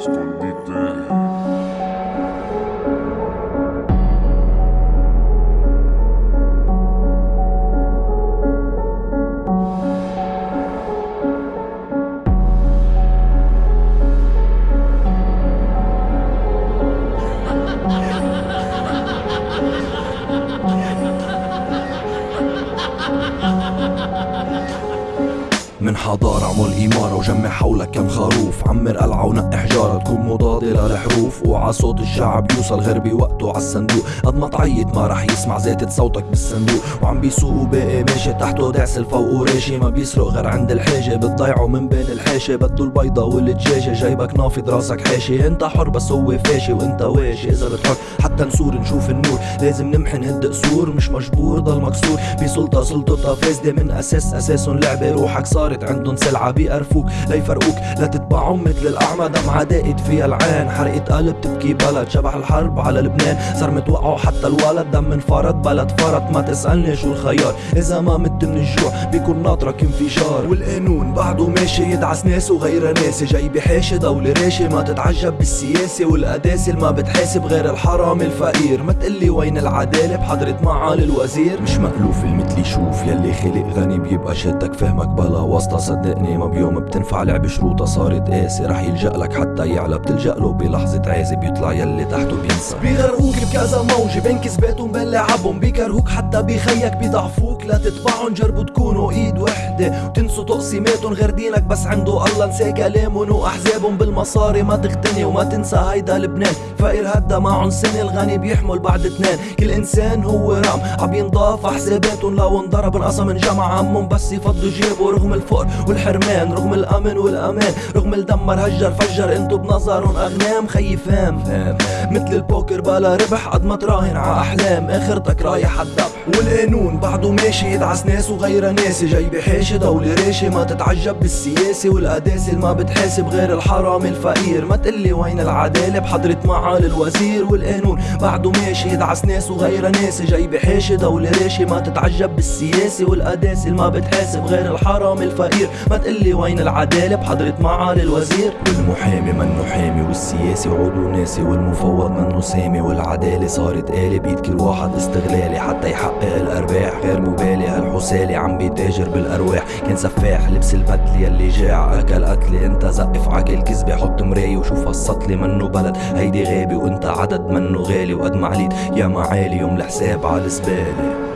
escondite. من حضارة عمل إمارة وجمع حولك كم خروف. عمر قلعة ونقي حجارة تكون مضادة للحروف وعا صوت الشعب يوصل غير بوقته عالصندوق قد ما تعيط ما رح يسمع زيتة صوتك بالصندوق. وعم بيسوق وباقي ماشي تحته دعسل فوقه راشي ما بيسرق غير عند الحاجة بتضيعه من بين الحاشة بده البيضة والدجاجة جايبك نافض راسك حاشي انت حر بس هو فاشي. وانت واشي. إذا بتحط حتى نسور نشوف النور. لازم نمحي نهد قصور مش مجبور ضل مكسور. بسلطة سلطتها فاسدة من أساس أساسهم لعبة روحك صارت عندهم سلعة بيقرفوك ليفرقوك لا تتبعهم مثل الأعمى. دمعة دائت فيها العين. حرقة قلب تبكي. بلد شبح الحرب على لبنان. صار متوقعوا حتى الولد دم انفرد. بلد فرط ما تسألني شو الخيار. إذا ما مت من الجوع بيكون ناطرك انفجار. والقانون بعده ماشي. يدعس ناس وغير ناس. جاي بحاشي دولة راشي. ما تتعجب بالسياسة والقداسة. ما بتحاسب غير الحرام الفقير. ما تقلي وين العدالة. بحضرة معالي الوزير. مش مألوف المثل. يشوف يلي خلق غني. بيبقى شدك. فهمك بلا واسطة صدقني ما بيوم بتنفع لعب شروطها صارت قاسي. رح يلجأ لك حتى يعلى. بتلجأ له بلحظة عازي بيطلع يلي تحته بينسى. بيغرقوك بكذا موجة بين كذباتهم بين لعبهم بيكرهوك حتى بخيك بيضعفوك لا تتبعهم جربوا تكونوا ايد وحدة. وتنسوا تقسيماتهم غير دينك بس عنده الله نسى كلامهم واحزابهم بالمصاري. ما تغتني وما تنسى هيدا لبنان. فقير هدا معهم سنة الغني بيحمل بعد اتنين كل إنسان هو رام عم ينضاف حساباتهم لو انضرب انقسم انجمع عمهم بس يفضوا جيبه. رغم الفقر والحرمان رغم الأمن والأمان. رغم الدمر هجر فجر انتو بنظرهم أغنام. خيي فام مثل البوكر بلا ربح قد ما تراهن ع أحلام. آخرتك رايح عالذبح والقانون بعده ماشي يدعس ناس وغير ناس. جاي بحاشي دولة راشي ما تتعجب بالسياسة والقداسة ما بتحاسب غير الحرام الفقير. ما تقلي وين العدالة؟ بحضرة معالي الوزير والقانون. بعده ماشي يدعس ناس وغير ناس. جاي بحاشي دولة راشي ما تتعجب بالسياسة والقداسة ما بتحاسب غير الحرام الفقير. ما تقلي وين العدالة؟ بحضرة معالي الوزير. والمحامي منه حامي والسياسي عضو ناسي والمفوض منه سامي والعدالة صارت آلة بيد كل واحد استغلالي حتى يحقق الأرباح. غير مبالي هالحسالي عم بيتاجر بالأرواح. كان سفاح لبس البدلة يلي جاع أكل قتلي أنت زقف عقل كذبة. حط مراية وشوف هالسطلة منه بلد. هيدي غابة وأنت عدد منه غالي. وقد ما عليت يا معالي يوم الحساب عالزبالة